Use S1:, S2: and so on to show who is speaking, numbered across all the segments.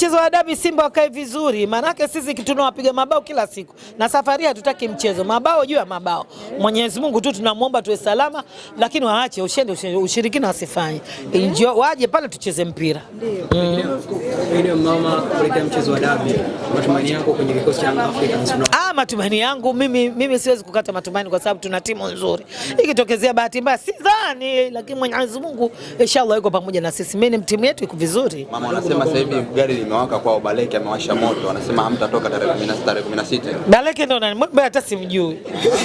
S1: mchezo wa dabi Simba wakae vizuri, maanake sisi tunawapiga mabao kila siku, na safari hatutaki mchezo. Mabao juu ya mabao. Mwenyezi Mungu tu tunamwomba tuwe salama, lakini waache ushende, ushende ushirikina wasifanye, Enjoy- waje pale tucheze mpira.
S2: Ndio. Mama, kuelekea mchezo wa dabi, matumaini yako kwenye kikosi cha una
S1: Ah, matumaini yangu mimi, mimi siwezi kukata matumaini kwa sababu tuna timu nzuri. Ikitokezea bahati mbaya sidhani, lakini Mwenyezi Mungu inshallah yuko pamoja na sisi. Mimi timu yetu iko vizuri.
S3: Mama wanasema sasa hivi gari limewaka kwao, Baleke amewasha moto, wanasema hamtatoka tarehe 16 tarehe 16.
S1: Baleke ndo nani? Mbona hata simjui.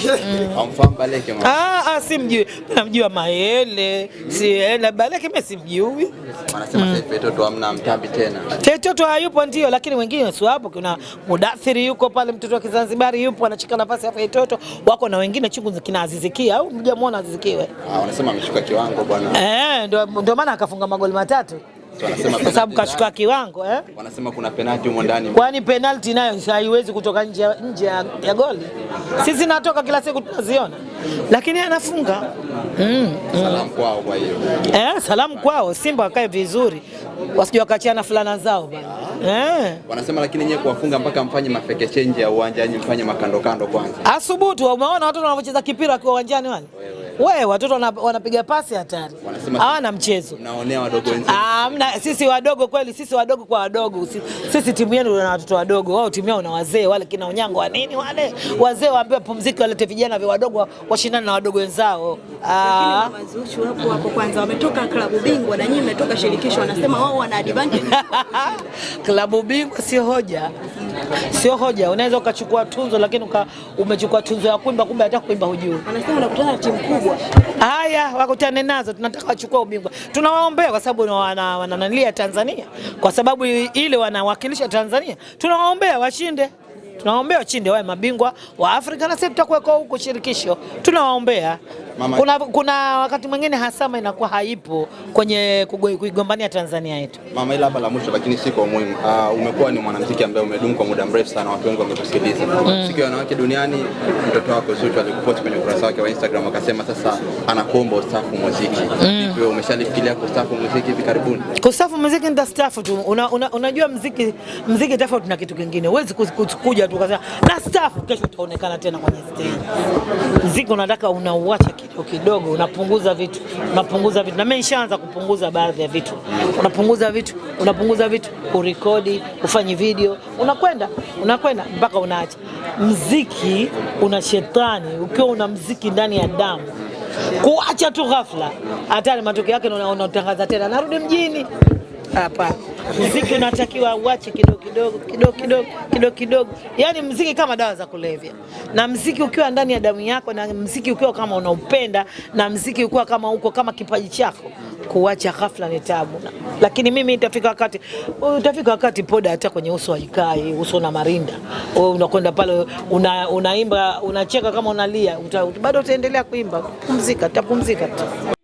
S3: Hamfahamu Baleke mama?
S1: Ah, ah, simjui. Namjua Mayele, si na Baleke mimi simjui.
S3: Wanasema sasa hivi Toto hamna mtambi tena.
S1: Mtoto hayupo ndio, lakini wengine si wapo. Kuna Mudathiri yuko pale, mtoto wa Kizanzibari yupo anachika nafasi ya itoto wako na wengine chungu kina Azizikia au mjamuona Azizikiwe?
S3: Ah, wanasema ameshuka kiwango bwana.
S1: Eh, ndio ndio maana akafunga magoli matatu kwa sababu kashuka kiwango eh?
S3: Wanasema kuna penalti humo ndani.
S1: Kwani penalti nayo haiwezi kutoka nje ya- nje ya, ya goli? Sisi natoka kila siku tunaziona, lakini anafunga mm.
S3: Salamu kwao kwa hiyo.
S1: Eh, salamu kwao, Simba wakae vizuri, wasije wakachana fulana zao bana eh.
S3: Wanasema lakini nyewe kuwafunga mpaka mfanye mafeke change ya uwanjani, mfanye makando kando kwanza.
S1: Asubutu, umeona watoto wanavyocheza kipira kwa uwanjani wale? Wewe watoto wana- wanapiga pasi hatari, hawana mchezo.
S3: Mnaonea wadogo wenzenu.
S1: Ah, sisi wadogo kweli, sisi wadogo kwa wadogo. Sisi, Sisi timu yenu na watoto wadogo, wao timu yao na wazee wale kina Onyango wa nini wale wazee waambiwe pumziki, walete vijana vya wadogo wa- washindane na wadogo wenzao. Ah,
S4: Mazuchu hapo hapo kwanza wametoka klabu bingwa na nyinyi mmetoka shirikisho, wanasema wao wana advantage.
S1: klabu bingwa sio hoja, sio hoja. Unaweza ukachukua tunzo, lakini uka, umechukua tunzo ya kuimba, kumbe hata kuimba hujui.
S4: Anasema unakutana na timu kubwa.
S1: Haya, wakutane nazo, tunataka wachukua ubingwa. Tunawaombea kwa sababu wana- wanananilia Tanzania, kwa sababu ile wanawakilisha Tanzania. Tunawaombea washinde, tunawaombea washinde, wawe mabingwa wa Afrika na sisi tutakuwa huko shirikisho, tunawaombea.
S3: Mama-
S1: Kuna, kuna wakati mwingine hasama inakuwa haipo kwenye kuigombania Tanzania yetu.
S3: Mama, ila hapa la mwisho lakini si kwa umuhimu. Uh, umekuwa ni mwanamuziki ambaye umedumu kwa muda mrefu sana, watu wengi wamekusikiliza. mm. Siku ya wanawake duniani, mtoto wako Zuchu alikuposti kwenye ukurasa wake wa Instagram akasema sasa anakuomba ustafu muziki. Vipi mm. umeshalifikiria kustaafu muziki hivi karibuni?
S1: Kustafu muziki nitastaafu tu. Una, una, unajua muziki muziki tofauti na kitu kingine. Huwezi kuja tu ukasema na staafu, kesho utaonekana tena kwenye stage. Muziki unataka unauacha kidogo unapunguza vitu, unapunguza vitu. Na mimi nishaanza kupunguza baadhi ya vitu. Unapunguza vitu, unapunguza vitu, urekodi, ufanye video, unakwenda, unakwenda mpaka unaacha. Mziki una shetani, ukiwa una mziki ndani ya damu kuacha tu ghafla, hatari. Matokeo yake una- unatangaza tena narudi mjini. Hapana, mziki unatakiwa uache kidogo kidogo kidogo kidogo kidogo kidogo, yaani mziki kama dawa za kulevya, na mziki ukiwa ndani ya damu yako, na mziki ukiwa kama unaupenda, na mziki ukiwa kama uko kama kipaji chako, kuacha ghafla ni tabu. Lakini mimi itafika wakati, utafika wakati poda hata kwenye uso haikai, uso na marinda, Wewe unakwenda pale una, unaimba unacheka kama unalia, bado utaendelea kuimba, pumzika, utapumzika tu.